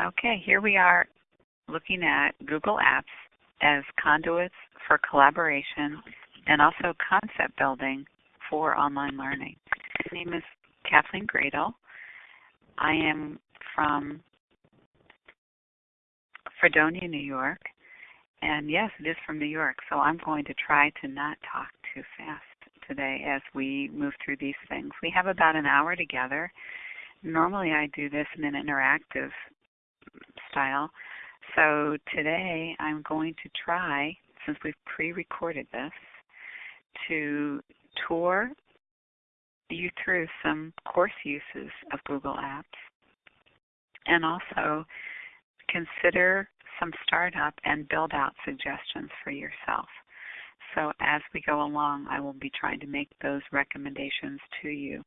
Okay, here we are looking at Google Apps as conduits for collaboration and also concept building for online learning. My name is Kathleen Gradel. I am from Fredonia, New York. And yes, it is from New York, so I'm going to try to not talk too fast today as we move through these things. We have about an hour together. Normally I do this in an interactive So today I'm going to try, since we've pre-recorded this, to tour you through some course uses of Google Apps and also consider some startup and build out suggestions for yourself. So as we go along, I will be trying to make those recommendations to you.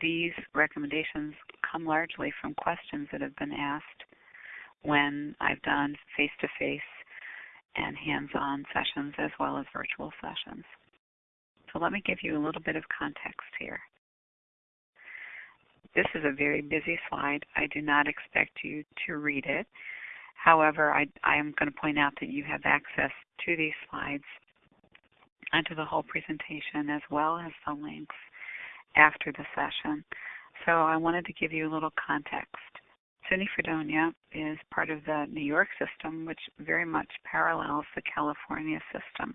These recommendations come largely from questions that have been asked when I've done face-to-face and hands-on sessions as well as virtual sessions. So let me give you a little bit of context here. This is a very busy slide. I do not expect you to read it. However, I, I am going to point out that you have access to these slides and to the whole presentation as well as the links after the session. So I wanted to give you a little context. SUNY Fredonia is part of the New York system, which very much parallels the California system.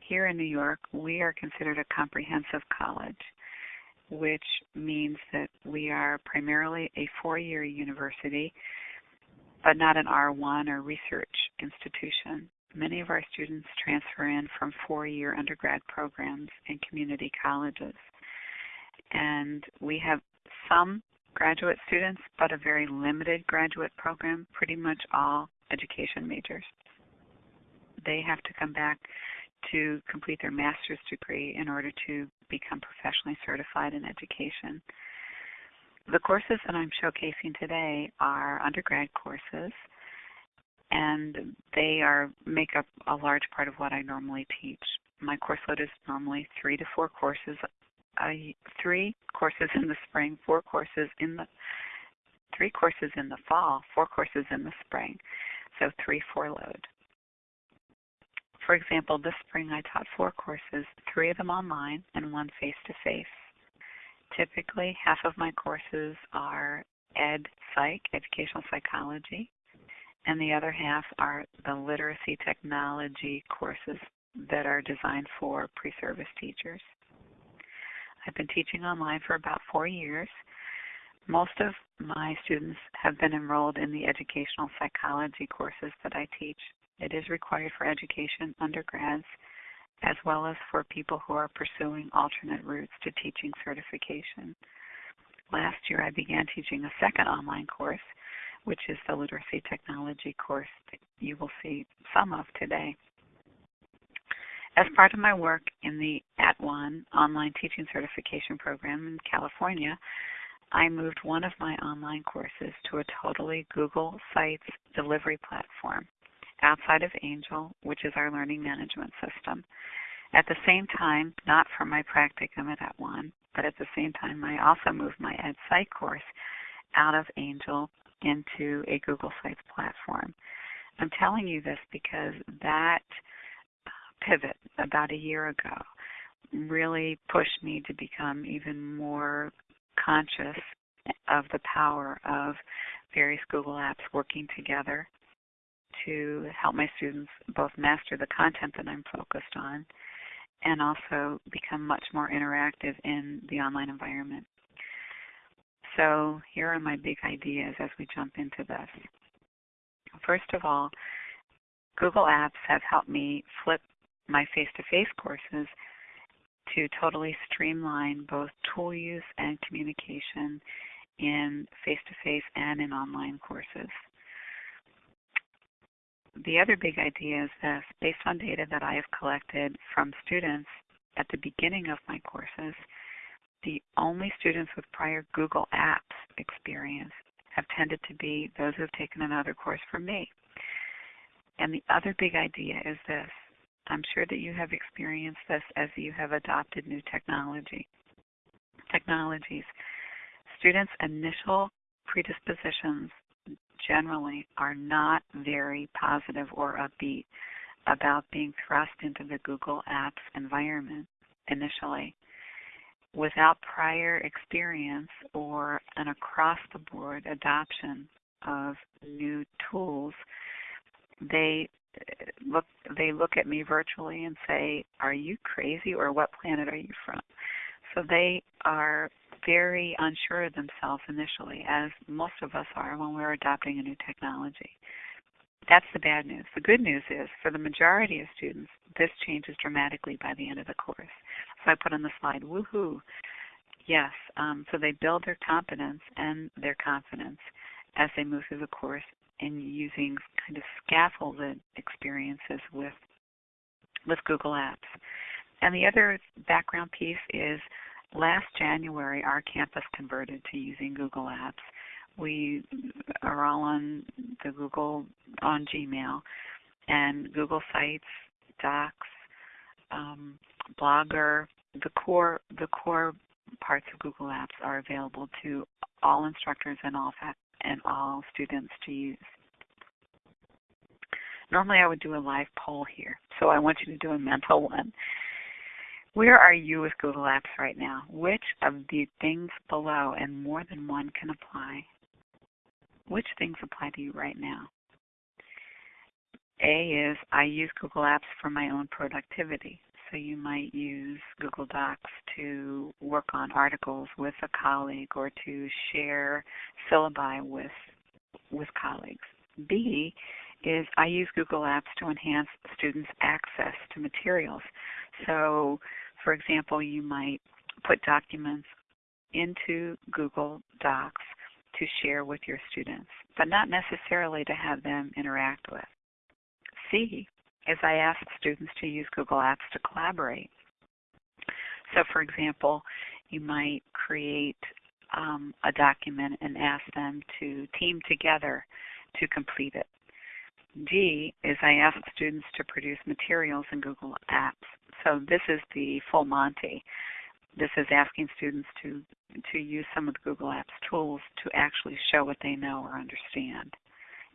Here in New York, we are considered a comprehensive college, which means that we are primarily a four-year university, but not an R1 or research institution. Many of our students transfer in from four-year undergrad programs in community colleges. And we have some graduate students, but a very limited graduate program, pretty much all education majors. They have to come back to complete their master's degree in order to become professionally certified in education. The courses that I'm showcasing today are undergrad courses, and they are make up a large part of what I normally teach. My course load is normally three to four courses I three courses in the spring, four courses in the three courses in the fall, four courses in the spring. So three four load. For example, this spring I taught four courses, three of them online and one face to face. Typically, half of my courses are ed psych, educational psychology, and the other half are the literacy technology courses that are designed for pre-service teachers. I've been teaching online for about four years. Most of my students have been enrolled in the educational psychology courses that I teach. It is required for education undergrads as well as for people who are pursuing alternate routes to teaching certification. Last year I began teaching a second online course, which is the literacy technology course that you will see some of today. As part of my work in the At @ONE online teaching certification program in California, I moved one of my online courses to a totally Google Sites delivery platform outside of Angel, which is our learning management system. At the same time, not for my practicum at At @ONE, but at the same time, I also moved my EdPsych course out of Angel into a Google Sites platform. I'm telling you this because that pivot about a year ago really pushed me to become even more conscious of the power of various Google apps working together to help my students both master the content that I'm focused on and also become much more interactive in the online environment. So here are my big ideas as we jump into this. First of all, Google Apps have helped me flip my face-to-face courses to totally streamline both tool use and communication in face-to-face and in online courses. The other big idea is this, based on data that I have collected from students at the beginning of my courses, the only students with prior Google Apps experience have tended to be those who have taken another course from me. And the other big idea is this, I'm sure that you have experienced this as you have adopted new technology. Technologies. Students' initial predispositions generally are not very positive or upbeat about being thrust into the Google Apps environment initially. Without prior experience or an across the board adoption of new tools, they look they look at me virtually and say, "Are you crazy or what planet are you from?" So they are very unsure of themselves initially, as most of us are when we're adopting a new technology. That's the bad news. The good news is, for the majority of students, this changes dramatically by the end of the course. So I put on the slide, woohoo. Yes, um, so they build their competence and their confidence as they move through the course in using kind of scaffolded experiences with with Google Apps. And the other background piece is last January our campus converted to using Google Apps. We are all on the Google on Gmail and Google Sites, Docs, um, Blogger, the core the core parts of Google Apps are available to all instructors and all and all students to use. Normally I would do a live poll here, so I want you to do a mental one. Where are you with Google Apps right now? Which of the things below, and more than one can apply, which things apply to you right now? A is I use Google Apps for my own productivity. So you might use Google Docs to work on articles with a colleague or to share syllabi with with colleagues. B is I use Google Apps to enhance students' access to materials. So, for example, you might put documents into Google Docs to share with your students, but not necessarily to have them interact with. C is I ask students to use Google Apps to collaborate. So for example, you might create um, a document and ask them to team together to complete it. D is I ask students to produce materials in Google Apps. So this is the full Monty. This is asking students to to use some of the Google Apps tools to actually show what they know or understand,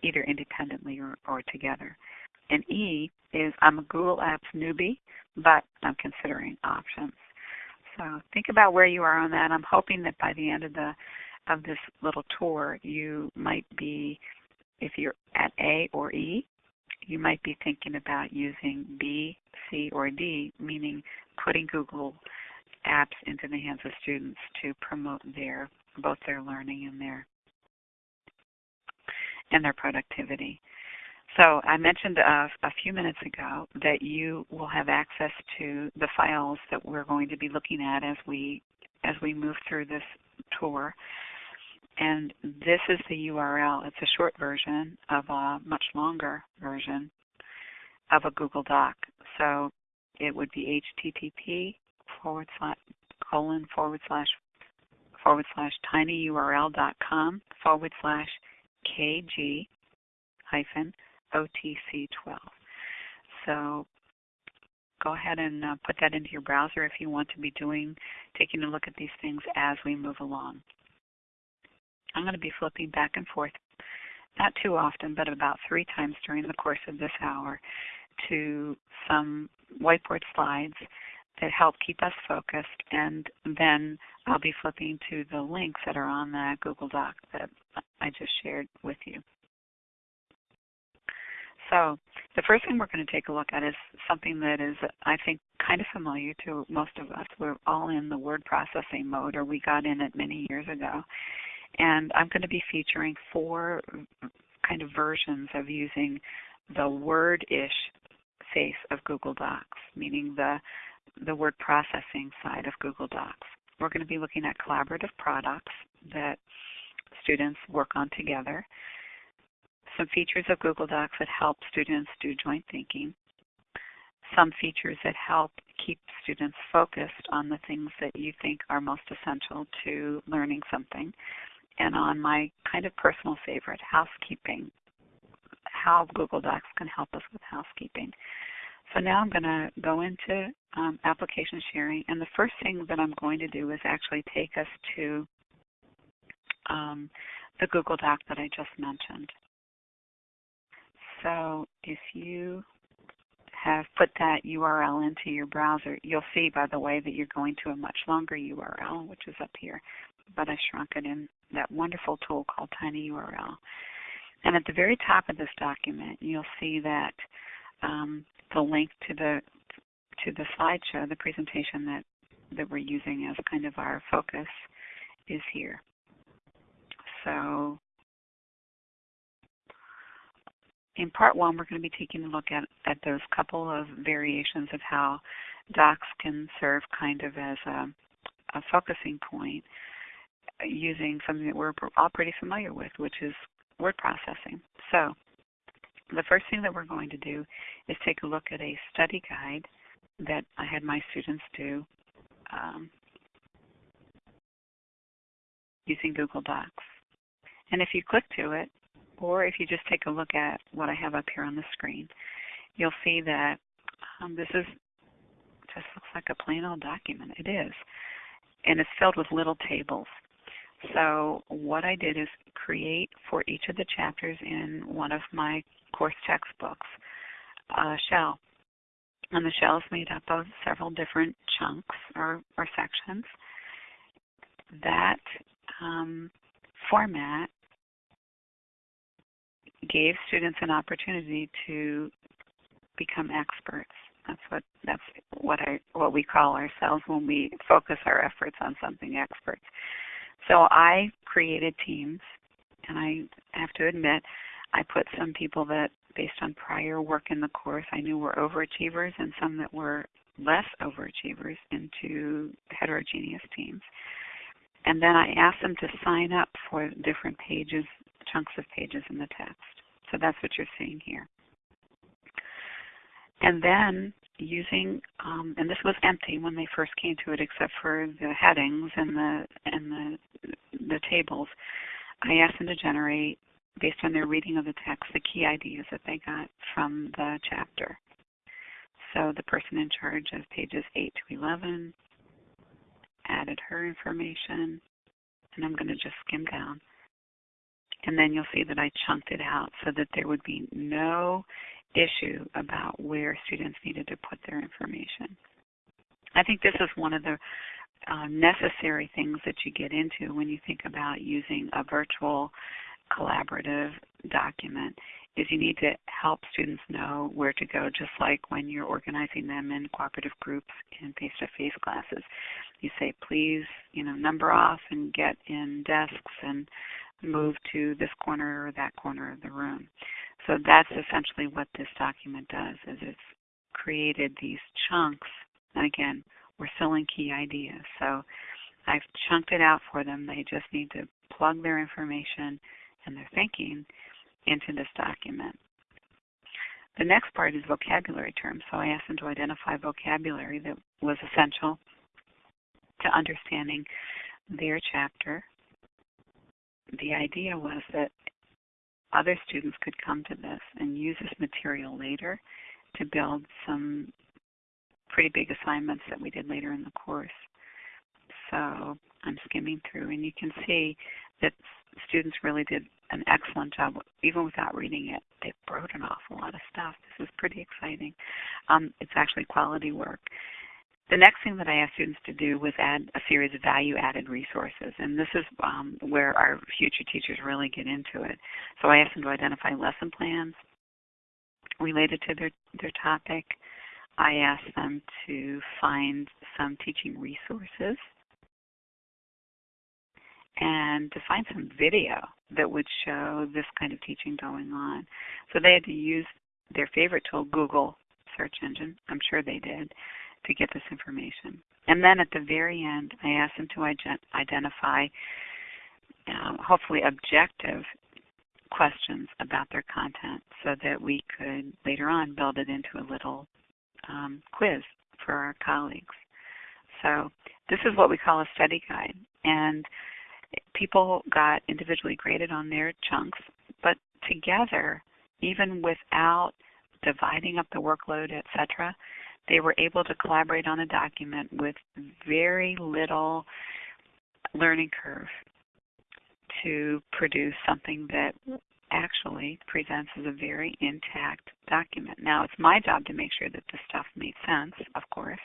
either independently or, or together. And E is I'm a Google Apps newbie, but I'm considering options. So think about where you are on that. I'm hoping that by the end of the of this little tour, you might be, if you're at A or E, you might be thinking about using B, C, or D, meaning putting Google apps into the hands of students to promote their both their learning and their and their productivity. So I mentioned a, a, few minutes ago that you will have access to the files that we're going to be looking at as we as we move through this tour. And this is the URL. It's a short version of a much longer version of a Google Doc. So it would be http forward slash colon forward slash forward slash tinyurl.com forward slash kg hyphen OTC12. So go ahead and uh, put that into your browser if you want to be doing, taking a look at these things as we move along. I'm going to be flipping back and forth, not too often, but about three times during the course of this hour to some whiteboard slides that help keep us focused, and then I'll be flipping to the links that are on that Google Doc that I just shared with you. So the first thing we're going to take a look at is something that is, I think, kind of familiar to most of us. We're all in the word processing mode, or we got in it many years ago. And I'm going to be featuring four kind of versions of using the word-ish face of Google Docs, meaning the the word processing side of Google Docs. We're going to be looking at collaborative products that students work on together some features of Google Docs that help students do joint thinking, some features that help keep students focused on the things that you think are most essential to learning something, and on my kind of personal favorite, housekeeping, how Google Docs can help us with housekeeping. So now I'm going to go into um, application sharing, and the first thing that I'm going to do is actually take us to um, the Google Doc that I just mentioned. So if you have put that URL into your browser, you'll see, by the way, that you're going to a much longer URL, which is up here. But I shrunk it in that wonderful tool called TinyURL. And at the very top of this document, you'll see that um, the link to the to the slideshow, the presentation that, that we're using as kind of our focus is here. So in part one, we're going to be taking a look at, at those couple of variations of how docs can serve kind of as a, a focusing point using something that we're all pretty familiar with, which is word processing. So the first thing that we're going to do is take a look at a study guide that I had my students do um, using Google Docs. And if you click to it, or if you just take a look at what I have up here on the screen, you'll see that um, this is just looks like a plain old document. It is. And it's filled with little tables. So what I did is create for each of the chapters in one of my course textbooks a shell. And the shell is made up of several different chunks or, or sections. That um, format gave students an opportunity to become experts. That's what that's what I what we call ourselves when we focus our efforts on something experts. So I created teams, and I have to admit, I put some people that, based on prior work in the course, I knew were overachievers, and some that were less overachievers into heterogeneous teams. And then I asked them to sign up for different pages, chunks of pages in the text. So that's what you're seeing here. And then using, um, and this was empty when they first came to it, except for the headings and the and the the tables. I asked them to generate, based on their reading of the text, the key ideas that they got from the chapter. So the person in charge of pages 8 to 11 added her information, and I'm going to just skim down. And then you'll see that I chunked it out so that there would be no issue about where students needed to put their information. I think this is one of the uh, necessary things that you get into when you think about using a virtual collaborative document is you need to help students know where to go just like when you're organizing them in cooperative groups in face-to-face classes you say please you know number off and get in desks and move to this corner or that corner of the room so that's essentially what this document does is it's created these chunks and again we're filling key ideas so I've chunked it out for them they just need to plug their information and their thinking into this document. The next part is vocabulary terms. So I asked them to identify vocabulary that was essential to understanding their chapter. The idea was that other students could come to this and use this material later to build some pretty big assignments that we did later in the course. So I'm skimming through and you can see that students really did an excellent job, even without reading it. They wrote an awful lot of stuff. This is pretty exciting. Um, it's actually quality work. The next thing that I asked students to do was add a series of value-added resources, and this is um, where our future teachers really get into it. So I asked them to identify lesson plans related to their, their topic. I asked them to find some teaching resources and to find some video that would show this kind of teaching going on. So they had to use their favorite tool, Google search engine, I'm sure they did, to get this information. And then at the very end, I asked them to identify um, hopefully objective questions about their content so that we could later on build it into a little um, quiz for our colleagues. So this is what we call a study guide. And people got individually graded on their chunks, but together, even without dividing up the workload, etc., they were able to collaborate on a document with very little learning curve to produce something that actually presents as a very intact document. Now, it's my job to make sure that the stuff made sense, of course,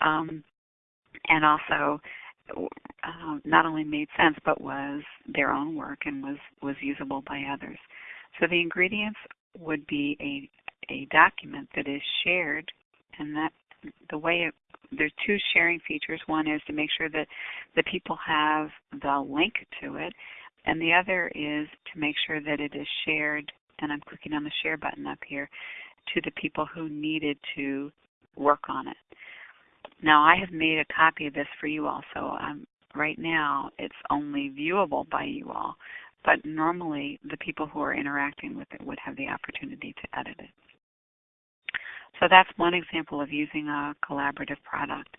um, and also uh, not only made sense but was their own work and was was usable by others. So the ingredients would be a a document that is shared, and that the way it, there's two sharing features. One is to make sure that the people have the link to it, and the other is to make sure that it is shared. And I'm clicking on the share button up here to the people who needed to work on it. Now I have made a copy of this for you all, so um, right now it's only viewable by you all, but normally the people who are interacting with it would have the opportunity to edit it. So that's one example of using a collaborative product.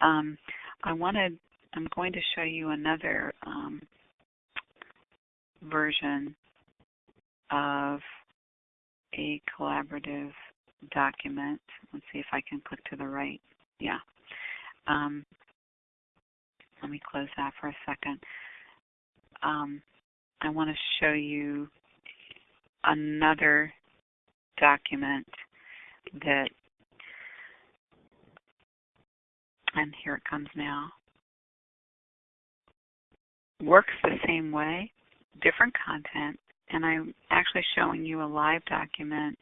Um, I wanted, I'm going to show you another um, version of a collaborative document. Let's see if I can click to the right. Yeah. Um, let me close that for a second. Um, I want to show you another document that, and here it comes now, works the same way, different content, and I'm actually showing you a live document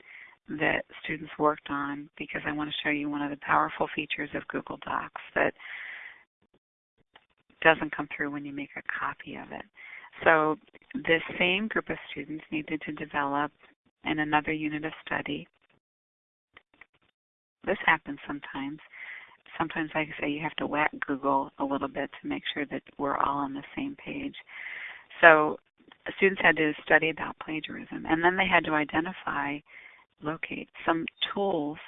that students worked on because I want to show you one of the powerful features of Google Docs that doesn't come through when you make a copy of it. So this same group of students needed to develop in another unit of study. This happens sometimes. Sometimes, like I say, you have to whack Google a little bit to make sure that we're all on the same page. So students had to study about plagiarism, and then they had to identify, locate some tools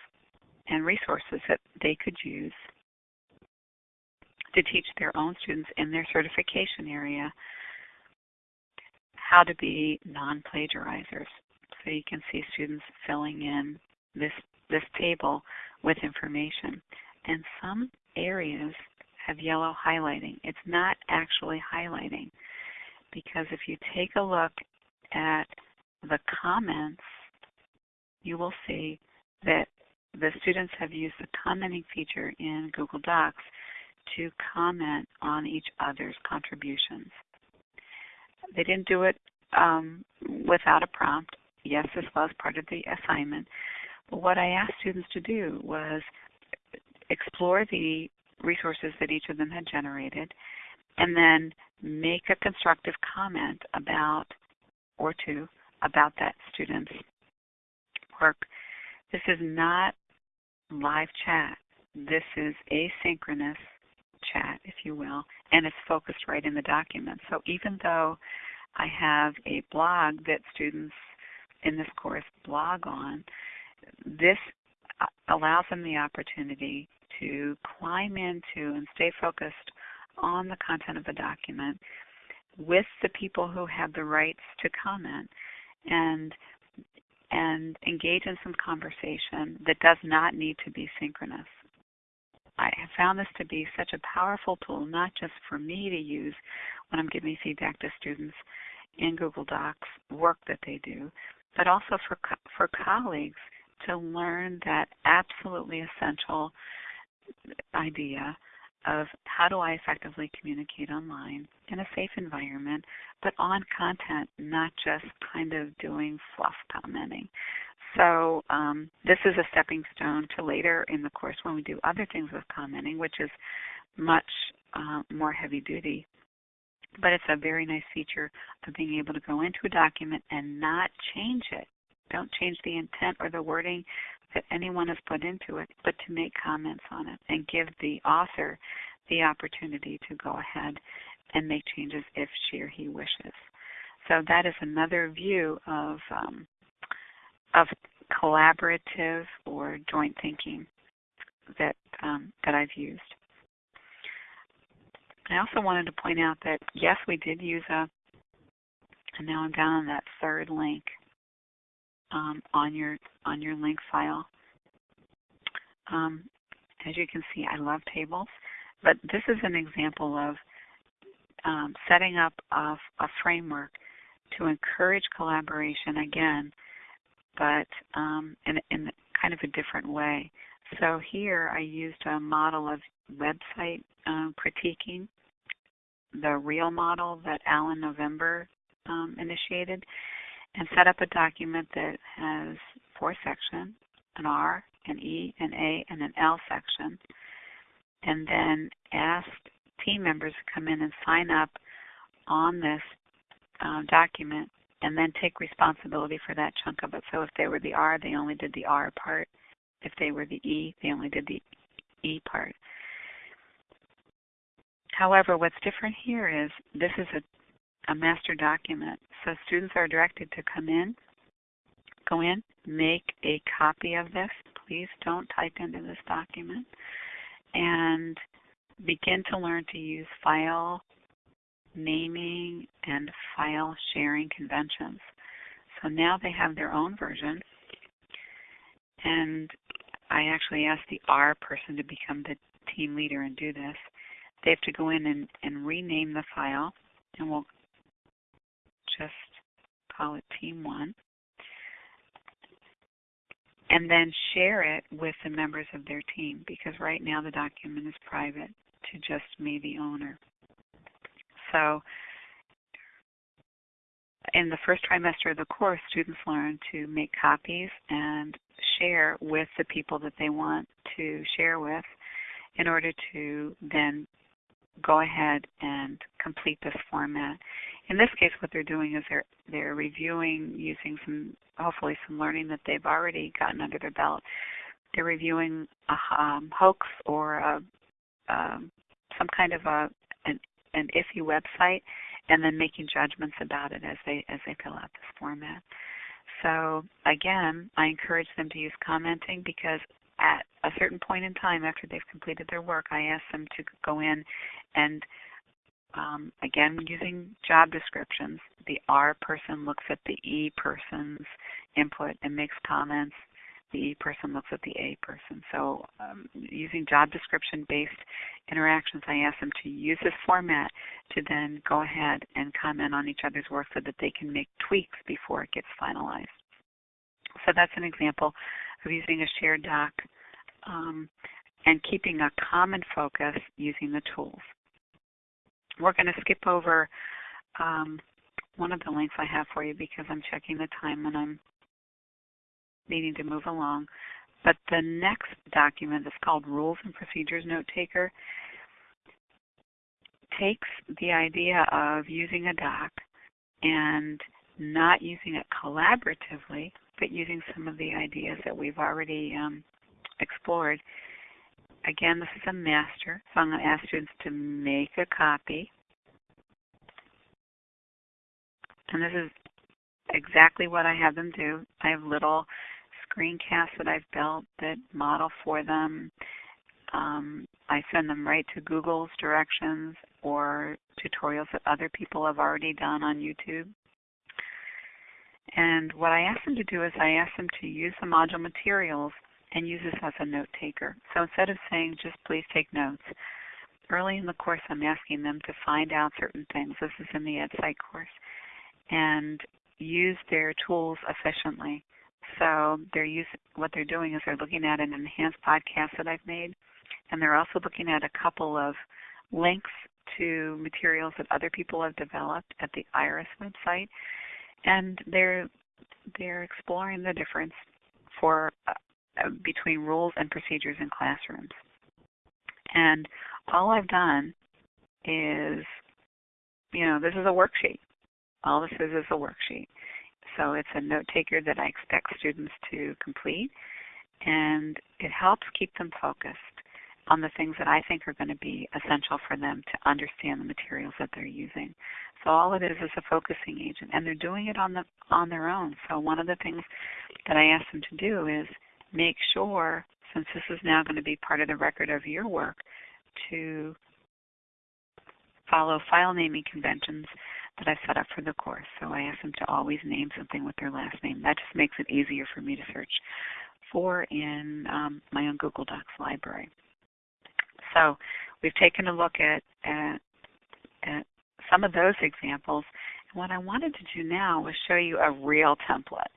and resources that they could use to teach their own students in their certification area how to be non-plagiarizers. So you can see students filling in this this table with information. And some areas have yellow highlighting. It's not actually highlighting because if you take a look at the comments, you will see that the students have used the commenting feature in Google Docs to comment on each other's contributions. They didn't do it um, without a prompt. Yes, this was part of the assignment. What I asked students to do was explore the resources that each of them had generated and then make a constructive comment about or two about that student's work. This is not live chat. This is asynchronous chat, if you will, and it's focused right in the document. So even though I have a blog that students in this course blog on, this allows them the opportunity to climb into and stay focused on the content of the document with the people who have the rights to comment and and engage in some conversation that does not need to be synchronous. I have found this to be such a powerful tool, not just for me to use when I'm giving feedback to students in Google Docs, work that they do, but also for, for colleagues to learn that absolutely essential idea of how do I effectively communicate online in a safe environment, but on content, not just kind of doing fluff commenting. So um, this is a stepping stone to later in the course when we do other things with commenting, which is much uh, more heavy duty. But it's a very nice feature of being able to go into a document and not change it. Don't change the intent or the wording that anyone has put into it, but to make comments on it and give the author the opportunity to go ahead and make changes if she or he wishes. So that is another view of um, of collaborative or joint thinking that um, that I've used. I also wanted to point out that yes, we did use a, and now I'm down on that third link um, on your on your link file. Um, as you can see, I love tables, but this is an example of um, setting up a, a framework to encourage collaboration again, but um, in, in kind of a different way. So here I used a model of website um, critiquing, the real model that Alan November um, initiated, and set up a document that has four sections, an R, an E, an A, and an L section, and then asked team members to come in and sign up on this uh, document and then take responsibility for that chunk of it. So if they were the R, they only did the R part. If they were the E, they only did the E part. However, what's different here is this is a, a master document. So students are directed to come in, go in, make a copy of this. Please don't type into this document. And begin to learn to use file naming and file sharing conventions. So now they have their own version. And I actually asked the R person to become the team leader and do this. They have to go in and, and rename the file, and we'll just call it Team 1. And then share it with the members of their team because right now the document is private to just me, the owner. So in the first trimester of the course, students learn to make copies and share with the people that they want to share with in order to then go ahead and complete this format. In this case, what they're doing is they're they're reviewing using some hopefully some learning that they've already gotten under their belt. They're reviewing a um, hoax or a, um, some kind of a an, an iffy website, and then making judgments about it as they as they fill out this format. So again, I encourage them to use commenting because at a certain point in time after they've completed their work, I ask them to go in and um, again using job descriptions, the R person looks at the E person's input and makes comments. The E person looks at the A person. So um, using job description based interactions, I ask them to use this format to then go ahead and comment on each other's work so that they can make tweaks before it gets finalized. So that's an example of using a shared doc um, and keeping a common focus using the tools. We're going to skip over um, one of the links I have for you because I'm checking the time and I'm needing to move along. But the next document is called Rules and Procedures Note Taker takes the idea of using a doc and not using it collaboratively, but using some of the ideas that we've already um, explored. Again, this is a master, so I'm going to ask students to make a copy. And this is exactly what I have them do. I have little screencasts that I've built that model for them. Um, I send them right to Google's directions or tutorials that other people have already done on YouTube. And what I ask them to do is I ask them to use the module materials and use this as a note taker. So instead of saying just please take notes, early in the course I'm asking them to find out certain things. This is in the EdPsych course. And use their tools efficiently. So they're use, what they're doing is they're looking at an enhanced podcast that I've made, and they're also looking at a couple of links to materials that other people have developed at the IRIS website, and they're they're exploring the difference for Uh, between rules and procedures in classrooms. And all I've done is, you know, this is a worksheet. All this is is a worksheet. So it's a note taker that I expect students to complete, and it helps keep them focused on the things that I think are going to be essential for them to understand the materials that they're using. So all it is is a focusing agent, and they're doing it on the on their own. So one of the things that I ask them to do is make sure, since this is now going to be part of the record of your work, to follow file naming conventions that I've set up for the course. So I ask them to always name something with their last name. That just makes it easier for me to search for in um, my own Google Docs library. So we've taken a look at, at, at some of those examples. And what I wanted to do now was show you a real template.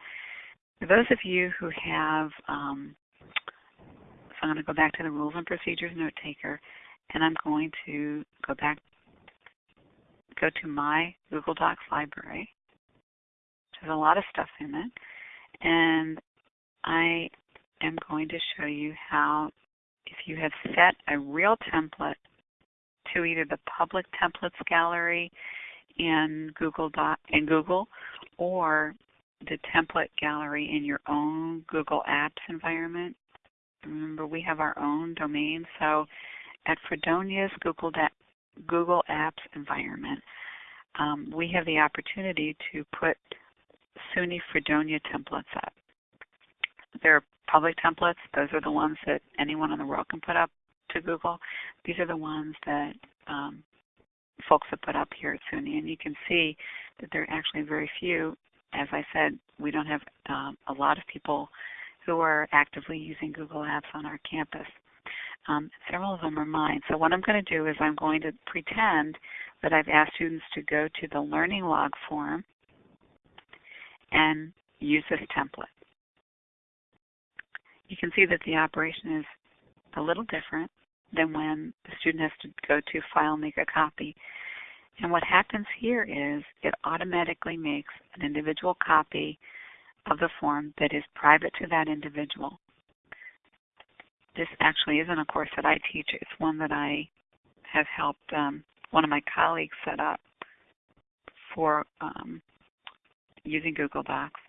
For those of you who have, um, so I'm going to go back to the Rules and Procedures Note Taker, and I'm going to go back, go to my Google Docs library. There's a lot of stuff in it. And I am going to show you how if you have set a real template to either the public templates gallery in Google Doc in Google or the template gallery in your own Google Apps environment. Remember, we have our own domain. So at Fredonia's Google, Google Apps environment, um, we have the opportunity to put SUNY Fredonia templates up. They're public templates. Those are the ones that anyone in the world can put up to Google. These are the ones that um, folks have put up here at SUNY, and you can see that there are actually very few. As I said, we don't have um, a lot of people who are actively using Google Apps on our campus. Um, several of them are mine. So what I'm going to do is I'm going to pretend that I've asked students to go to the Learning Log form and use this template. You can see that the operation is a little different than when the student has to go to File, Make a Copy. And what happens here is it automatically makes an individual copy of the form that is private to that individual. This actually isn't a course that I teach. It's one that I have helped um, one of my colleagues set up for um, using Google Docs.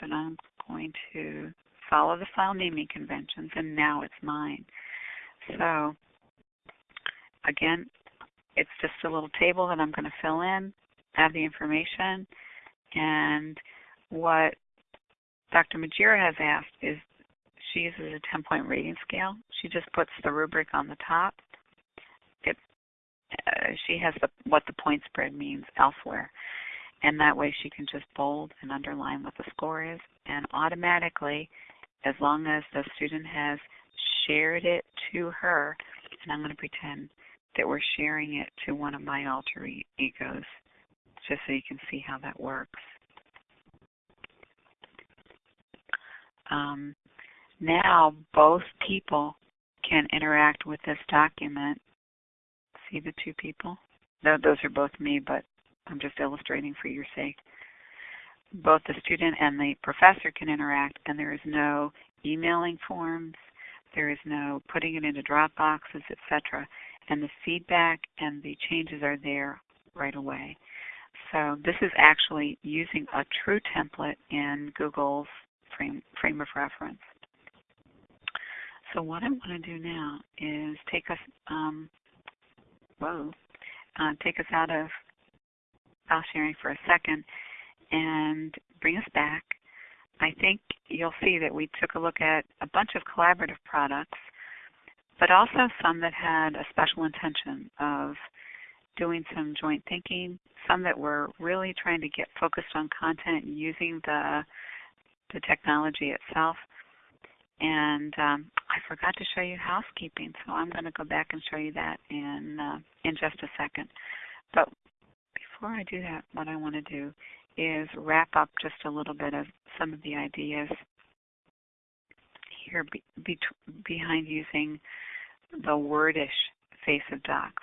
But I'm going to follow the file naming conventions, and now it's mine. So again, it's just a little table that I'm going to fill in, add the information, and what Dr. Majira has asked is she uses a 10-point rating scale. She just puts the rubric on the top. It, uh, she has the, what the point spread means elsewhere. And that way she can just bold and underline what the score is. And automatically, as long as the student has shared it to her, and I'm going to pretend that we're sharing it to one of my alter egos, just so you can see how that works. Um, now both people can interact with this document. See the two people? No, those are both me, but I'm just illustrating for your sake. Both the student and the professor can interact, and there is no emailing forms, there is no putting it into drop boxes, etc. And the feedback and the changes are there right away. So this is actually using a true template in Google's frame, frame of reference. So what I want to do now is take us, um, whoa, uh, take us out of file sharing for a second and bring us back I think you'll see that we took a look at a bunch of collaborative products, but also some that had a special intention of doing some joint thinking, some that were really trying to get focused on content using the the technology itself. And um, I forgot to show you housekeeping, so I'm going to go back and show you that in uh, in just a second. But before I do that, what I want to do is wrap up just a little bit of some of the ideas here be, be, behind using the wordish face of docs.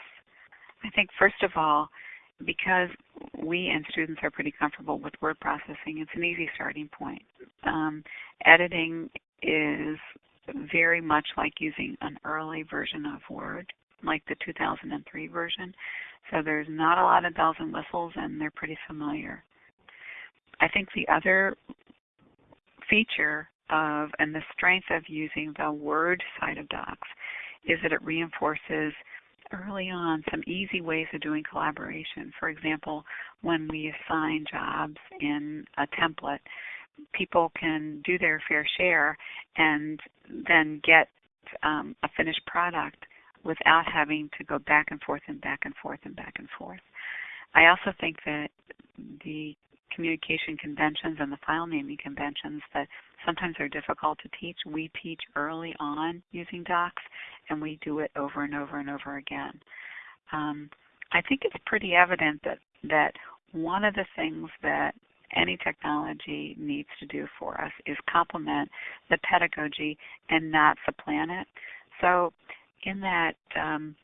I think first of all, because we and students are pretty comfortable with word processing, it's an easy starting point. Um, editing is very much like using an early version of Word, like the 2003 version. So there's not a lot of bells and whistles, and they're pretty familiar. I think the other feature of and the strength of using the Word side of Docs is that it reinforces early on some easy ways of doing collaboration. For example, when we assign jobs in a template, people can do their fair share and then get um, a finished product without having to go back and forth and back and forth and back and forth. I also think that the communication conventions and the file naming conventions that sometimes they're difficult to teach. We teach early on using docs, and we do it over and over and over again. Um, I think it's pretty evident that that one of the things that any technology needs to do for us is complement the pedagogy and not supplant it. So in that um,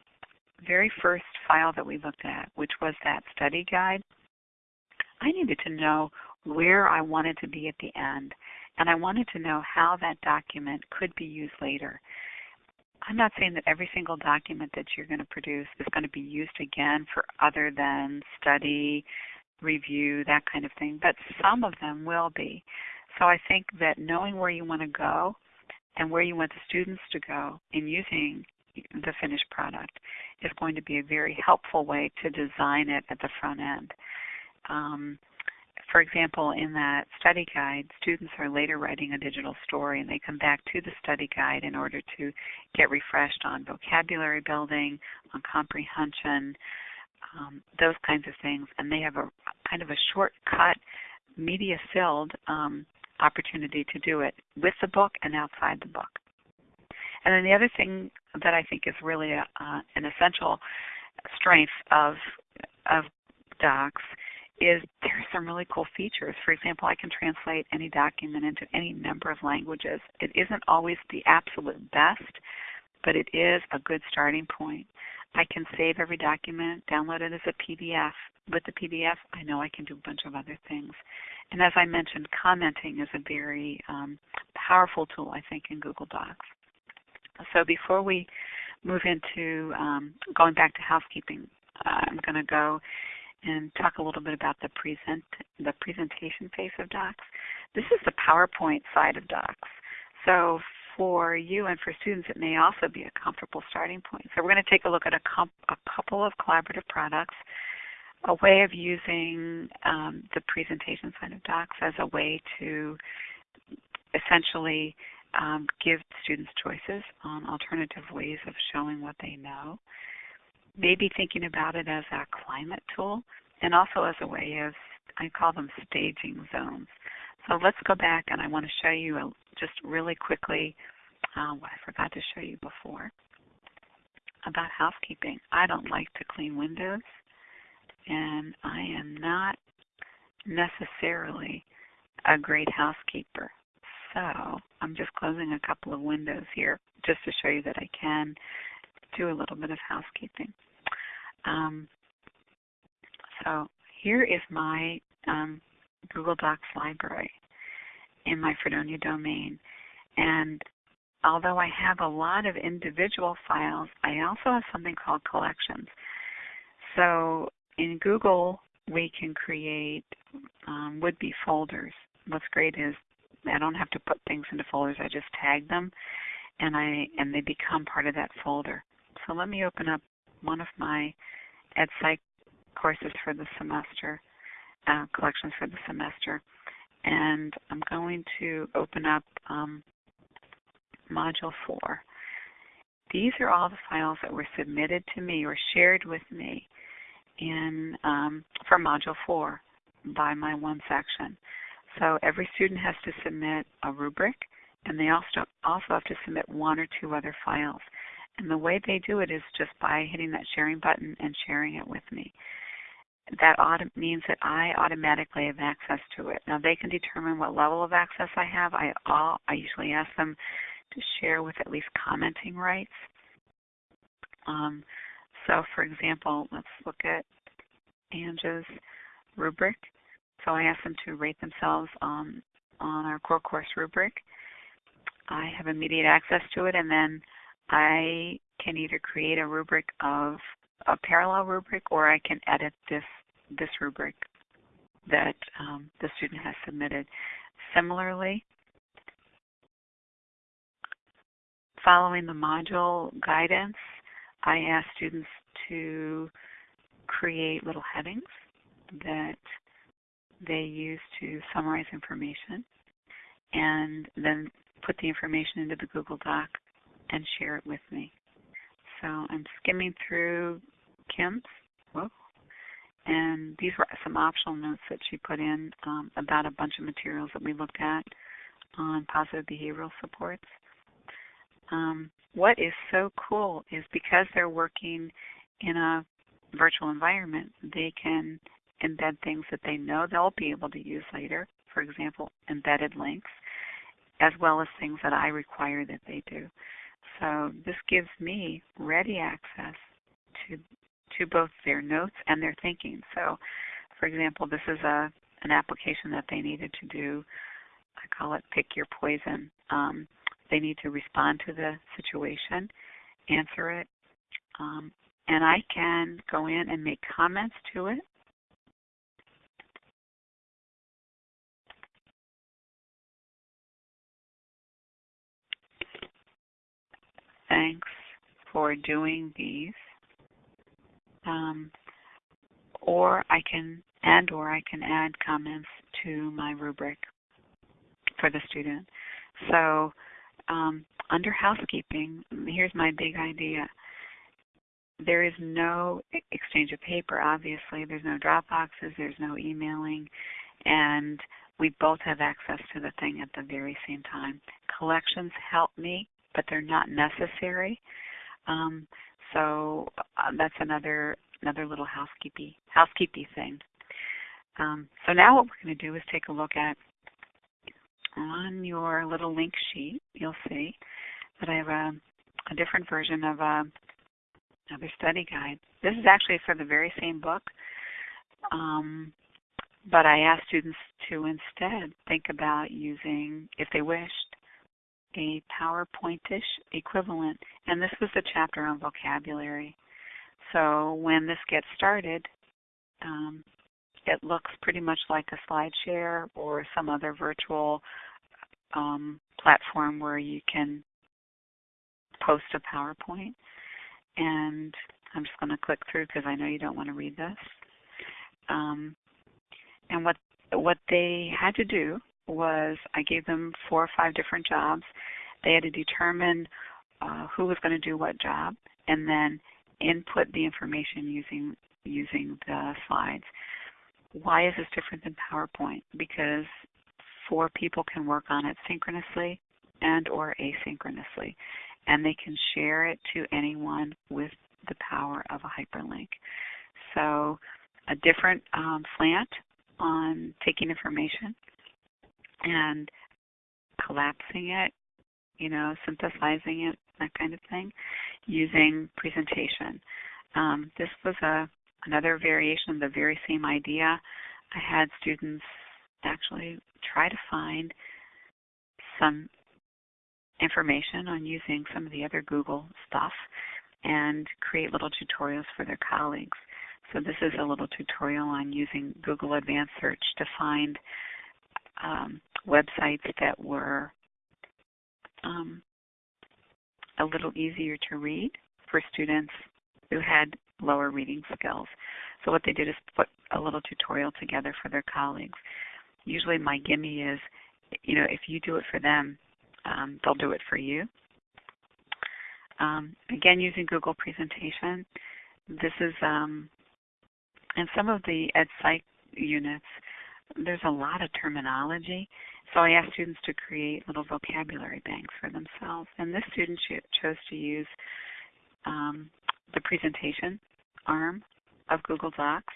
very first file that we looked at, which was that study guide, I needed to know where I wanted to be at the end, and I wanted to know how that document could be used later. I'm not saying that every single document that you're going to produce is going to be used again for other than study, review, that kind of thing, but some of them will be. So I think that knowing where you want to go and where you want the students to go in using the finished product is going to be a very helpful way to design it at the front end. Um, for example, in that study guide, students are later writing a digital story and they come back to the study guide in order to get refreshed on vocabulary building, on comprehension, um, those kinds of things. And they have a kind of a shortcut, media filled um, opportunity to do it with the book and outside the book. And then the other thing that I think is really a, uh, an essential strength of of docs is there are some really cool features. For example, I can translate any document into any number of languages. It isn't always the absolute best, but it is a good starting point. I can save every document, download it as a PDF. With the PDF, I know I can do a bunch of other things. And as I mentioned, commenting is a very um, powerful tool, I think, in Google Docs. So before we move into um, going back to housekeeping, uh, I'm going to go and talk a little bit about the present the presentation phase of Docs. This is the PowerPoint side of Docs. So for you and for students, it may also be a comfortable starting point. So we're going to take a look at a, a couple of collaborative products, a way of using um, the presentation side of Docs as a way to essentially um, give students choices on alternative ways of showing what they know maybe thinking about it as a climate tool and also as a way of, I call them staging zones. So let's go back and I want to show you a, just really quickly uh, what I forgot to show you before about housekeeping. I don't like to clean windows and I am not necessarily a great housekeeper. So I'm just closing a couple of windows here just to show you that I can do a little bit of housekeeping. Um, so here is my um, Google Docs library in my Fredonia domain. And although I have a lot of individual files, I also have something called collections. So in Google, we can create um, would-be folders. What's great is I don't have to put things into folders. I just tag them, and I and they become part of that folder. So let me open up one of my Ed Psych courses for the semester, uh, collections for the semester. And I'm going to open up um, Module 4. These are all the files that were submitted to me or shared with me in um, for Module 4 by my one section. So every student has to submit a rubric, and they also also have to submit one or two other files. And the way they do it is just by hitting that sharing button and sharing it with me. That auto- means that I automatically have access to it. Now they can determine what level of access I have. I all I usually ask them to share with at least commenting rights. Um, so for example, let's look at Anja's rubric. So I ask them to rate themselves on our core course rubric. I have immediate access to it and then I can either create a rubric of a parallel rubric or I can edit this this rubric that um, the student has submitted. Similarly, following the module guidance, I ask students to create little headings that they use to summarize information and then put the information into the Google Doc and share it with me. So I'm skimming through Kim's, whoa, and these were some optional notes that she put in um, about a bunch of materials that we looked at on positive behavioral supports. Um, what is so cool is because they're working in a virtual environment, they can embed things that they know they'll be able to use later, for example, embedded links, as well as things that I require that they do. So this gives me ready access to to both their notes and their thinking. So, for example, this is a an application that they needed to do. I call it pick your poison. Um, they need to respond to the situation, answer it, um, and I can go in and make comments to it. Thanks for doing these. Um, or I can and or I can add comments to my rubric for the student. So um, under housekeeping, here's my big idea. There is no exchange of paper, obviously. There's no drop boxes, there's no emailing, and we both have access to the thing at the very same time. Collections help me, but they're not necessary. Um, so uh, that's another another little housekeeping housekeeping thing. Um, so now what we're going to do is take a look at on your little link sheet. You'll see that I have a, a different version of a, another study guide. This is actually for the very same book, um, but I asked students to instead think about using, if they wished, a PowerPointish equivalent, and this was the chapter on vocabulary. So when this gets started, um, it looks pretty much like a SlideShare or some other virtual um, platform where you can post a PowerPoint. And I'm just going to click through because I know you don't want to read this. Um, and what what they had to do was I gave them four or five different jobs. They had to determine uh, who was going to do what job, and then input the information using using the slides. Why is this different than PowerPoint? Because four people can work on it synchronously and or asynchronously, and they can share it to anyone with the power of a hyperlink. So a different um, slant on taking information and collapsing it, you know, synthesizing it, that kind of thing, using presentation. Um, this was a another variation of the very same idea. I had students actually try to find some information on using some of the other Google stuff and create little tutorials for their colleagues. So this is a little tutorial on using Google Advanced Search to find um, websites that were um, a little easier to read for students who had lower reading skills. So what they did is put a little tutorial together for their colleagues. Usually my gimme is, you know, if you do it for them, um, they'll do it for you. Um, again, using Google Presentation, this is, um, in some of the Ed Psych units, there's a lot of terminology. So I asked students to create little vocabulary banks for themselves. And this student chose to use um, the presentation arm of Google Docs.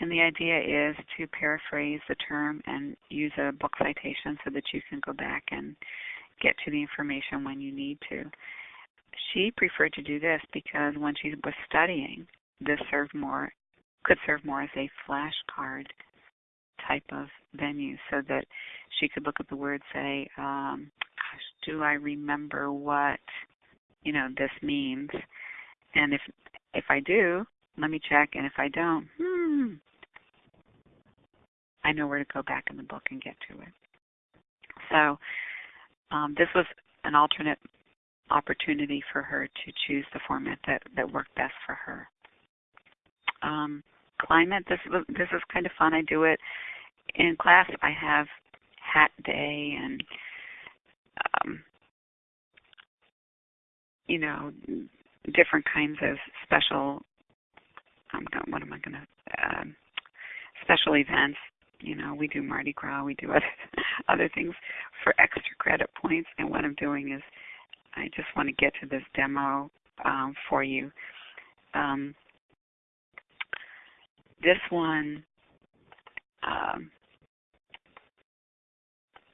And the idea is to paraphrase the term and use a book citation so that you can go back and get to the information when you need to. She preferred to do this because when she was studying, this served more could serve more as a flashcard type of venue so that she could look at the word say um gosh do i remember what you know this means? And if if i do let me check and if i don't hmm i know where to go back in the book and get to it. So um, this was an alternate opportunity for her to choose the format that that worked best for her. Um, climate this this is kind of fun. I do it in class I have hat day and um, you know different kinds of special going what am I going to um, special events you know we do Mardi Gras we do other other things for extra credit points. And what I'm doing is I just want to get to this demo um, for you. Um, this one um,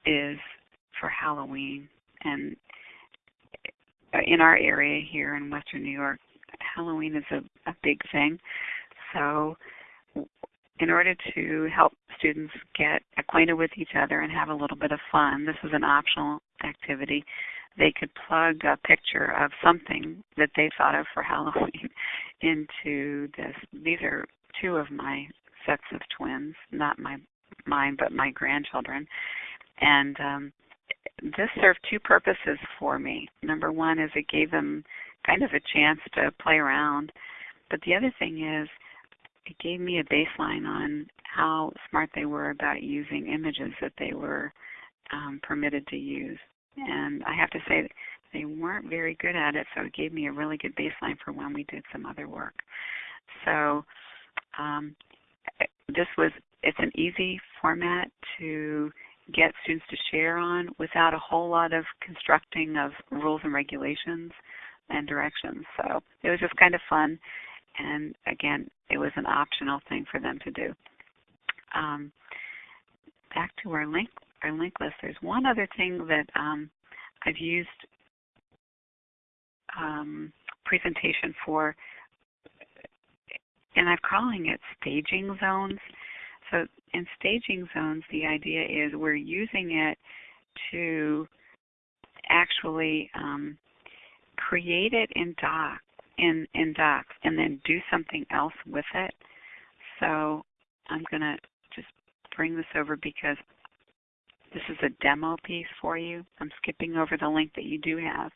is for Halloween, and in our area here in Western New York, Halloween is a, a big thing. So, in order to help students get acquainted with each other and have a little bit of fun, this is an optional activity. They could plug a picture of something that they thought of for Halloween into this. These are two of my sets of twins, not my mine, but my grandchildren. And um, this served two purposes for me. Number one is it gave them kind of a chance to play around, but the other thing is it gave me a baseline on how smart they were about using images that they were um, permitted to use. And I have to say they weren't very good at it, so it gave me a really good baseline for when we did some other work. So um, this was it's an easy format to get students to share on without a whole lot of constructing of rules and regulations and directions. So it was just kind of fun. And again, it was an optional thing for them to do. Um, back to our link our link list. There's one other thing that um, I've used um, presentation for, and I'm calling it staging zones. So in staging zones, the idea is we're using it to actually um, create it in doc in in docs and then do something else with it. So I'm going to just bring this over because this is a demo piece for you. I'm skipping over the link that you do have.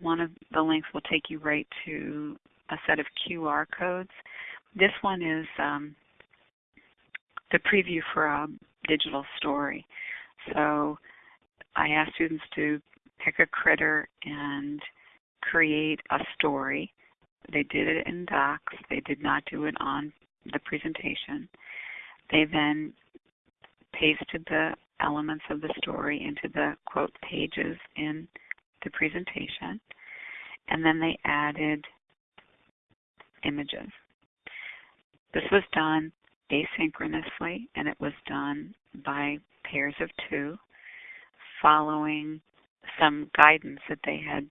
One of the links will take you right to a set of QR codes. This one is um, the preview for a digital story. So I asked students to pick a critter and create a story. They did it in docs. They did not do it on the presentation. They then pasted the elements of the story into the quote pages in the presentation. And then they added images. This was done asynchronously, and it was done by pairs of two, following some guidance that they had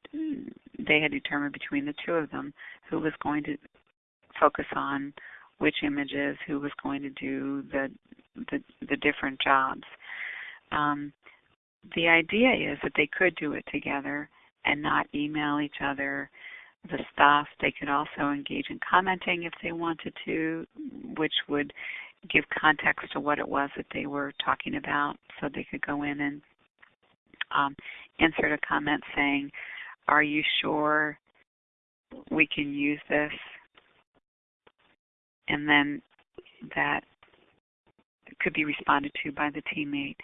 they had determined between the two of them who was going to focus on which images, who was going to do the the, the different jobs. Um, the idea is that they could do it together and not email each other the staff. They could also engage in commenting if they wanted to, which would give context to what it was that they were talking about. So they could go in and um, insert a comment saying, Are you sure we can use this? And then that could be responded to by the teammate.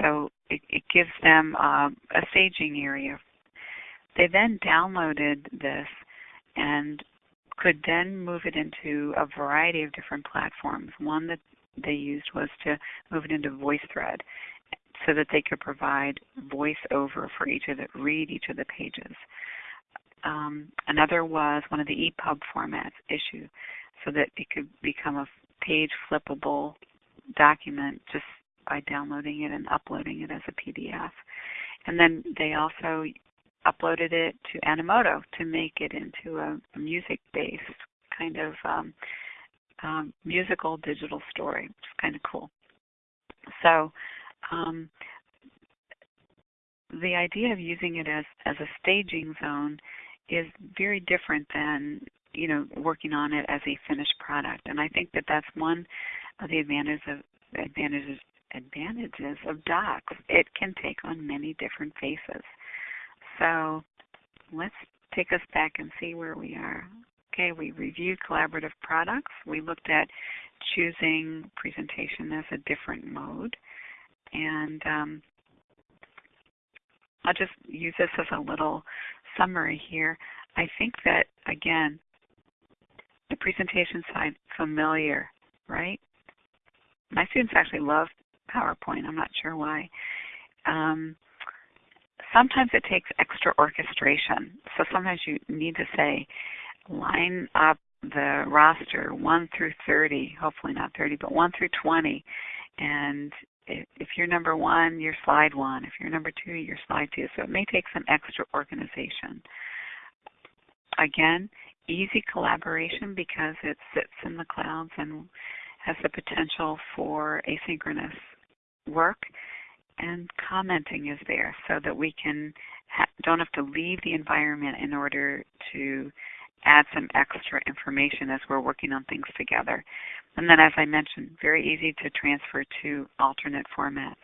So it, it gives them uh, a staging area. They then downloaded this and could then move it into a variety of different platforms. One that they used was to move it into VoiceThread so that they could provide voiceover for each of the read each of the pages. Um, another was one of the EPUB formats Issuu so that it could become a page flippable document just by downloading it and uploading it as a PDF. And then they also uploaded it to Animoto to make it into a, music-based kind of um, um, musical digital story, which is kind of cool. So um, the idea of using it as, as a staging zone is very different than you know working on it as a finished product, and I think that that's one of the advantages of advantages advantages of docs. It can take on many different faces. So let's take us back and see where we are. Okay, we reviewed collaborative products. We looked at choosing presentation as a different mode. And um, I'll just use this as a little summary here. I think that, again, the presentation side, familiar, right? My students actually love PowerPoint. I'm not sure why. Um, sometimes it takes extra orchestration. So sometimes you need to say, line up the roster 1 through 30, hopefully not 30, but 1 through 20. And if you're number one, you're slide one. If you're number two, you're slide two. So it may take some extra organization. Again, easy collaboration because it sits in the clouds and has the potential for asynchronous work and commenting is there so that we can ha- don't have to leave the environment in order to add some extra information as we're working on things together. And then as I mentioned, very easy to transfer to alternate formats.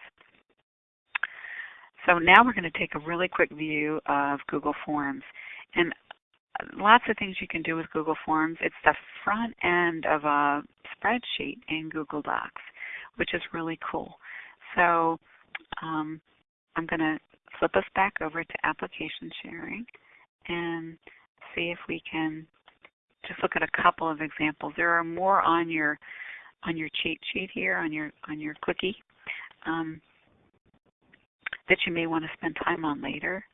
So now we're going to take a really quick view of Google Forms. And lots of things you can do with Google Forms. It's the front end of a spreadsheet in Google Docs, which is really cool. So um, I'm going to flip us back over to application sharing and see if we can just look at a couple of examples. There are more on your on your cheat sheet here on your on your clicky um, that you may want to spend time on later.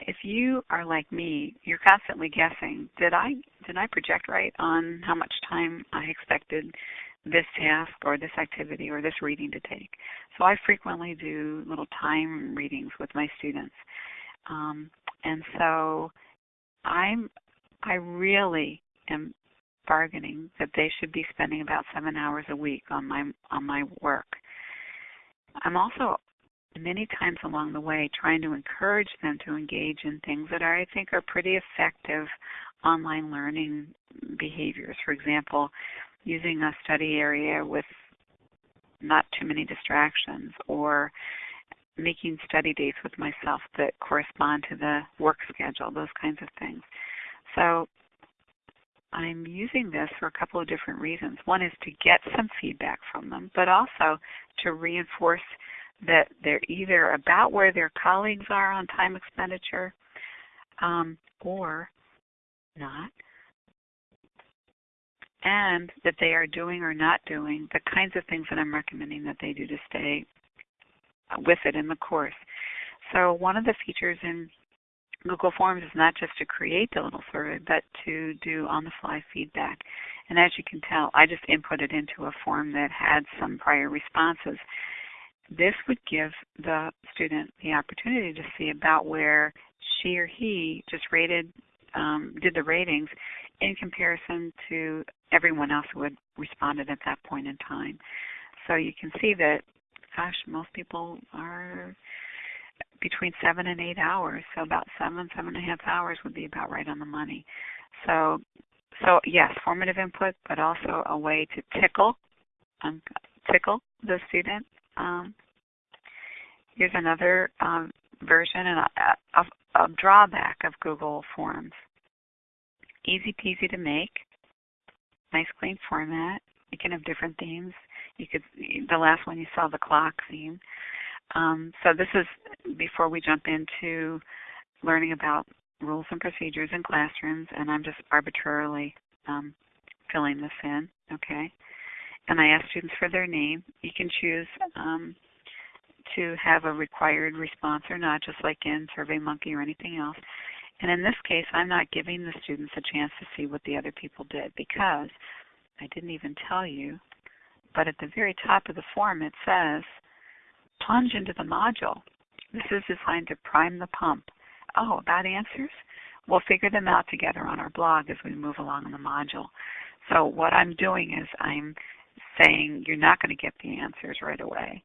If you are like me, you're constantly guessing. Did I did I project right on how much time I expected this task or this activity or this reading to take? So I frequently do little time readings with my students. Um, and so I'm I really am bargaining that they should be spending about seven hours a week on my on my work. I'm also many times along the way trying to encourage them to engage in things that I think are pretty effective online learning behaviors. For example, using a study area with not too many distractions or making study dates with myself that correspond to the work schedule, those kinds of things. So I'm using this for a couple of different reasons. One is to get some feedback from them, but also to reinforce that they're either about where their colleagues are on time expenditure um, or not, and that they are doing or not doing the kinds of things that I'm recommending that they do to stay with it in the course. So one of the features in Google Forms is not just to create the little survey, but to do on-the-fly feedback. And as you can tell, I just inputted into a form that had some prior responses. This would give the student the opportunity to see about where she or he just rated, um, did the ratings in comparison to everyone else who had responded at that point in time. So you can see that gosh, most people are between seven and eight hours. So about seven, seven and a half hours would be about right on the money. So, so yes, formative input, but also a way to tickle, um, tickle the student. Um, here's another um, version and a, a, a drawback of Google Forms. Easy peasy to make, nice clean format. You can have different themes you could the last one you saw the clock theme. Um, so this is before we jump into learning about rules and procedures in classrooms, and I'm just arbitrarily um, filling this in, okay? And I ask students for their name. You can choose um, to have a required response or not, just like in SurveyMonkey or anything else. And in this case, I'm not giving the students a chance to see what the other people did because I didn't even tell you but at the very top of the form it says, plunge into the module. This is designed to prime the pump. Oh, about answers? We'll figure them out together on our blog as we move along in the module. So what I'm doing is I'm saying you're not going to get the answers right away.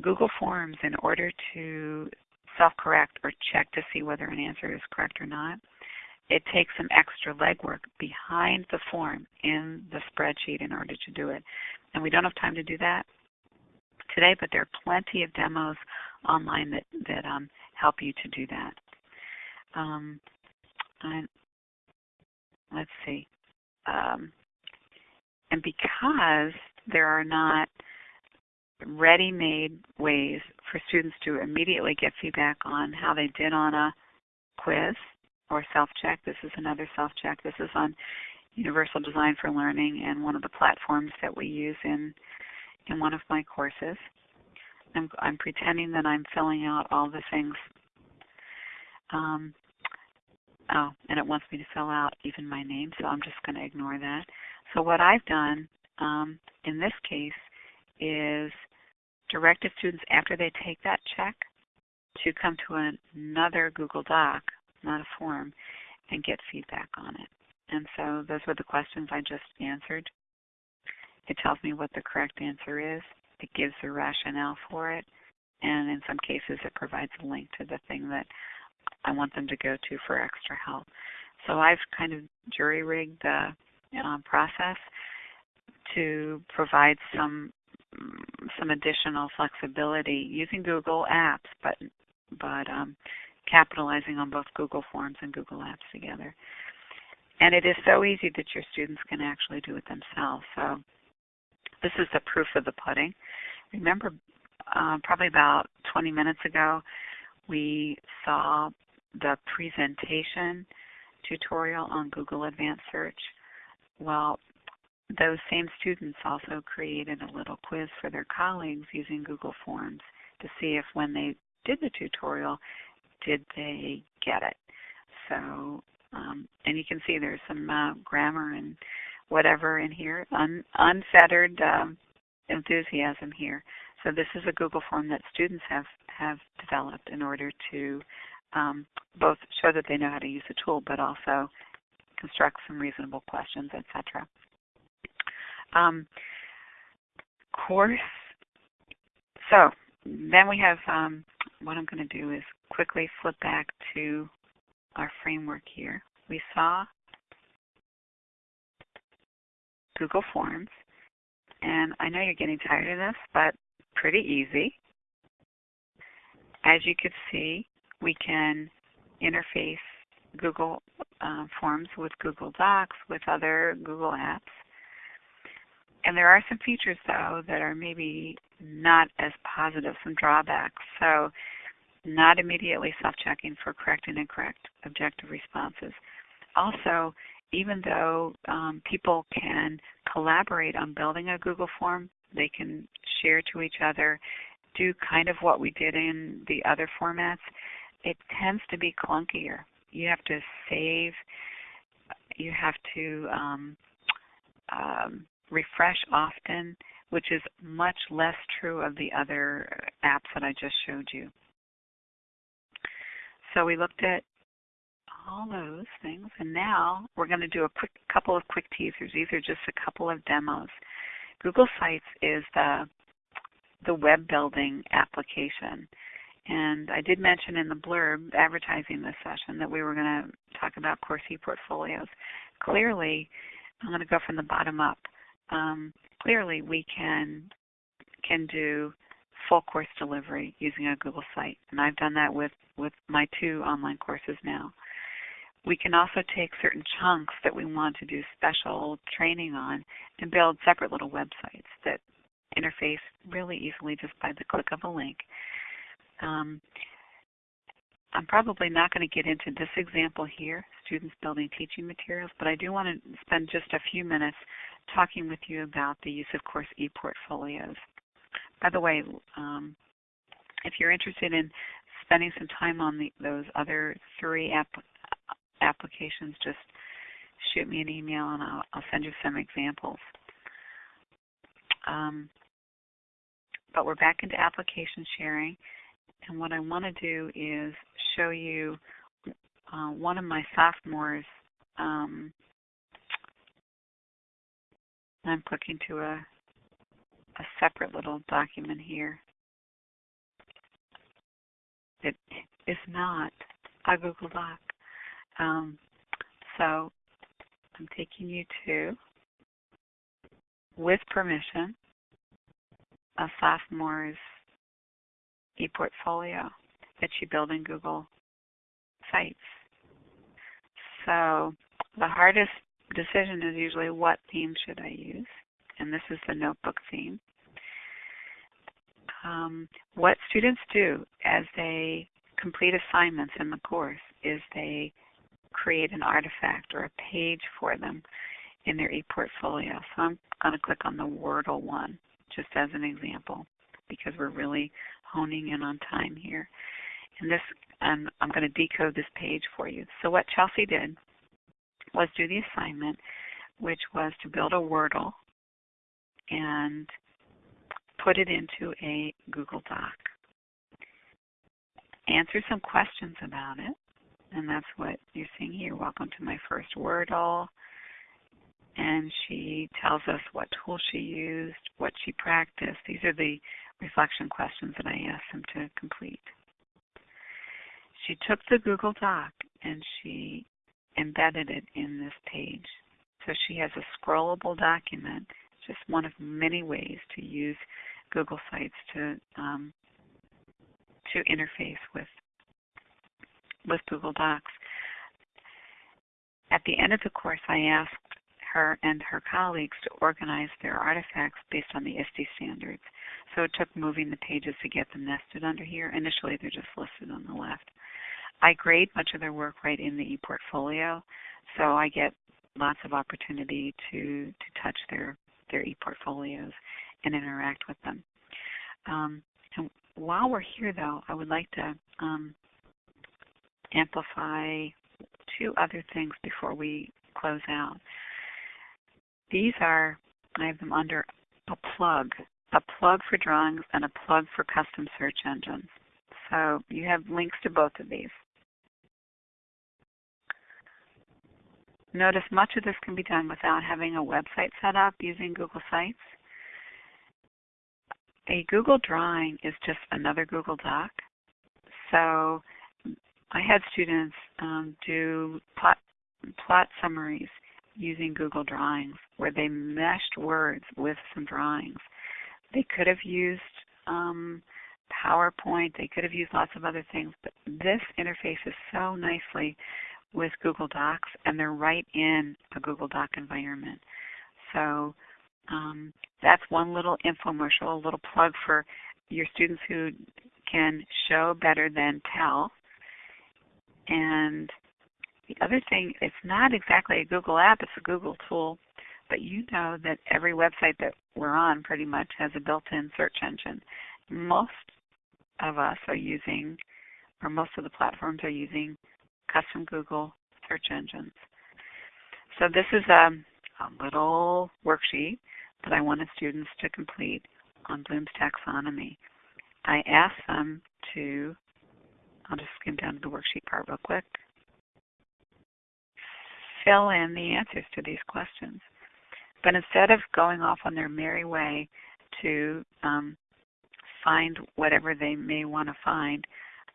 Google Forms, in order to self-correct or check to see whether an answer is correct or not, it takes some extra legwork behind the form in the spreadsheet in order to do it. And we don't have time to do that today, but there are plenty of demos online that, that um, help you to do that. Um, and let's see. Um, and because there are not ready-made ways for students to immediately get feedback on how they did on a quiz or self-check. This is another self-check. This is on Universal Design for Learning and one of the platforms that we use in in one of my courses. I'm, I'm pretending that I'm filling out all the things. Um, Oh, and it wants me to fill out even my name, so I'm just going to ignore that. So what I've done um, in this case is directed students after they take that check to come to another Google Doc, not a form, and get feedback on it. And so those were the questions I just answered. It tells me what the correct answer is. It gives the rationale for it. And in some cases, it provides a link to the thing that I want them to go to for extra help. So I've kind of jury rigged the uh, process to provide some some additional flexibility using Google Apps, but but um, capitalizing on both Google Forms and Google Apps together. And it is so easy that your students can actually do it themselves. So this is the proof of the pudding. Remember, uh, probably about 20 minutes ago, we saw the presentation tutorial on Google Advanced Search. Well, those same students also created a little quiz for their colleagues using Google Forms to see if when they did the tutorial, did they get it. So, um, and you can see there's some uh, grammar and whatever in here, un unfettered um, enthusiasm here. So this is a Google form that students have, have developed in order to um, both show that they know how to use the tool, but also construct some reasonable questions, etc. Um, course. So then we have um, what I'm going to do is quickly flip back to our framework here. We saw Google Forms, and I know you're getting tired of this, but pretty easy. As you can see, we can interface Google uh, Forms with Google Docs, with other Google apps. And there are some features, though, that are maybe not as positive, some drawbacks. So not immediately self-checking for correct and incorrect objective responses. Also, even though um, people can collaborate on building a Google form, they can share to each other, do kind of what we did in the other formats, it tends to be clunkier. You have to save, you have to um, um, refresh often, which is much less true of the other apps that I just showed you. So we looked at all those things, and now we're going to do a quick couple of quick teasers. These are just a couple of demos. Google Sites is the the web building application. And I did mention in the blurb advertising this session that we were going to talk about course e-portfolios. Clearly, I'm going to go from the bottom up. Um, clearly, we can can do full course delivery using a Google site, and I've done that with with my two online courses now. We can also take certain chunks that we want to do special training on and build separate little websites that interface really easily just by the click of a link. Um, I'm probably not going to get into this example here, students building teaching materials, but I do want to spend just a few minutes talking with you about the use of course e-portfolios. By the way, um, if you're interested in spending some time on the, those other three app, applications, just shoot me an email and I'll, I'll send you some examples. Um, but we're back into application sharing. And what I want to do is show you uh, one of my sophomores. Um, I'm clicking to a, a separate little document here. It is not a Google Doc. Um, so I'm taking you to, with permission, a sophomore's e-portfolio that you build in Google Sites. So the hardest decision is usually what theme should I use? And this is the notebook theme. Um, what students do as they complete assignments in the course is they create an artifact or a page for them in their ePortfolio. So I'm going to click on the Wordle one just as an example because we're really honing in on time here. And this and I'm going to decode this page for you. So what Chelsea did was do the assignment, which was to build a Wordle and put it into a Google Doc. Answer some questions about it, and that's what you're seeing here. Welcome to my first Wordle. And she tells us what tool she used, what she practiced. These are the reflection questions that I asked them to complete. She took the Google Doc and she embedded it in this page. So she has a scrollable document, just one of many ways to use Google Sites to um, to interface with with Google Docs. At the end of the course, I asked her and her colleagues to organize their artifacts based on the ISTE standards. So it took moving the pages to get them nested under here. Initially, they're just listed on the left. I grade much of their work right in the ePortfolio, so I get lots of opportunity to, to touch their, their ePortfolios and interact with them. Um, and while we're here, though, I would like to um, amplify two other things before we close out. These are, I have them under a plug, a plug for drawings and a plug for custom search engines. So you have links to both of these. Notice much of this can be done without having a website set up using Google Sites. A Google Drawing is just another Google Doc. So I had students um, do plot, plot summaries using Google Drawings where they meshed words with some drawings. They could have used um, PowerPoint, they could have used lots of other things, but this interfaces so nicely with Google Docs and they're right in a Google Doc environment. So um, that's one little infomercial, a little plug for your students who can show better than tell. And the other thing, it's not exactly a Google app, it's a Google tool, but you know that every website that we're on pretty much has a built-in search engine. Most of us are using, or most of the platforms are using custom Google search engines. So this is a, a little worksheet that I wanted students to complete on Bloom's taxonomy. I asked them to, I'll just skim down to the worksheet part real quick, fill in the answers to these questions. But instead of going off on their merry way to um, find whatever they may want to find,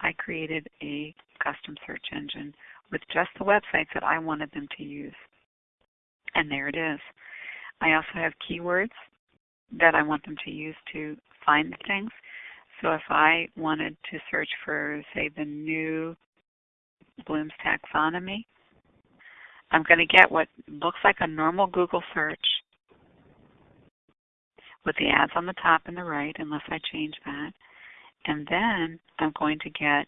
I created a custom search engine with just the websites that I wanted them to use. And there it is. I also have keywords that I want them to use to find things. So if I wanted to search for, say, the new Bloom's taxonomy, I'm going to get what looks like a normal Google search with the ads on the top and the right, unless I change that. And then I'm going to get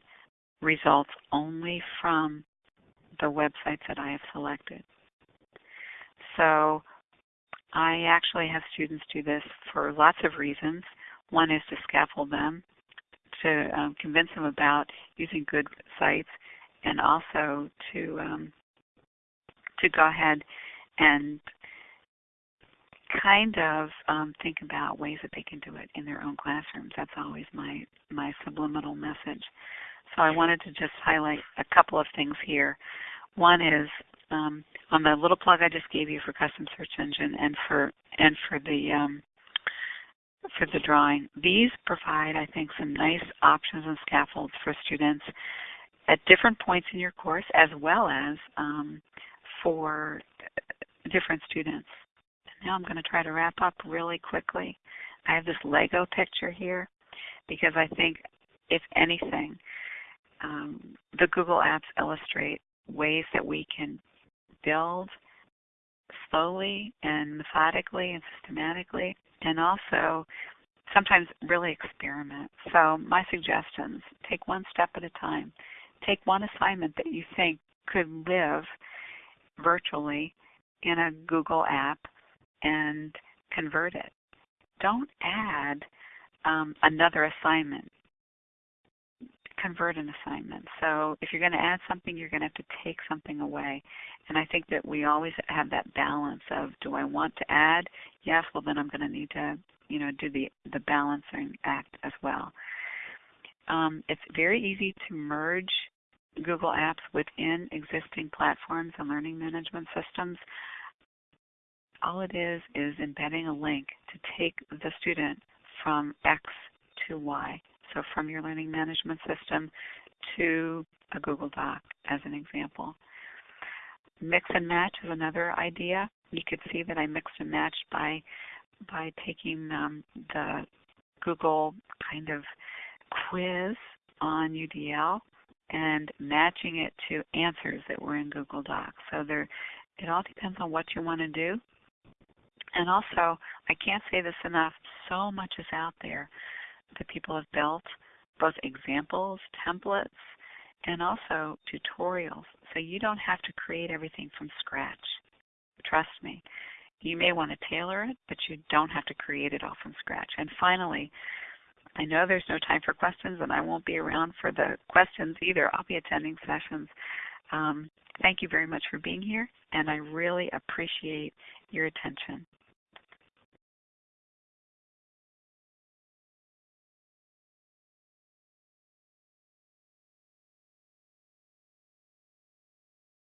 results only from the websites that I have selected. So I actually have students do this for lots of reasons. One is to scaffold them, to um, convince them about using good sites, and also to um, to go ahead and kind of um, think about ways that they can do it in their own classrooms. That's always my my subliminal message. So I wanted to just highlight a couple of things here. One is um, on the little plug I just gave you for custom search engine and for and for the um, for the drawing. These provide, I think, some nice options and scaffolds for students at different points in your course, as well as um, for different students. Now I'm going to try to wrap up really quickly. I have this Lego picture here because I think, if anything, um, the Google Apps illustrate ways that we can build slowly and methodically and systematically, and also sometimes really experiment. So my suggestions, take one step at a time. Take one assignment that you think could live virtually in a Google app and convert it. Don't add um, another assignment convert an assignment. So if you're going to add something, you're going to have to take something away. And I think that we always have that balance of do I want to add? Yes, well then I'm going to need to, you know, do the the balancing act as well. Um, it's very easy to merge Google Apps within existing platforms and learning management systems. All it is is embedding a link to take the student from X to Y. So from your learning management system to a Google Doc as an example. Mix and match is another idea. You could see that I mixed and matched by by taking um, the Google kind of quiz on UDL and matching it to answers that were in Google Docs. So there, it all depends on what you want to do. And also, I can't say this enough, so much is out there that people have built, both examples, templates, and also tutorials. So you don't have to create everything from scratch. Trust me. You may want to tailor it, but you don't have to create it all from scratch. And finally, I know there's no time for questions, and I won't be around for the questions either. I'll be attending sessions. Um, thank you very much for being here, and I really appreciate your attention.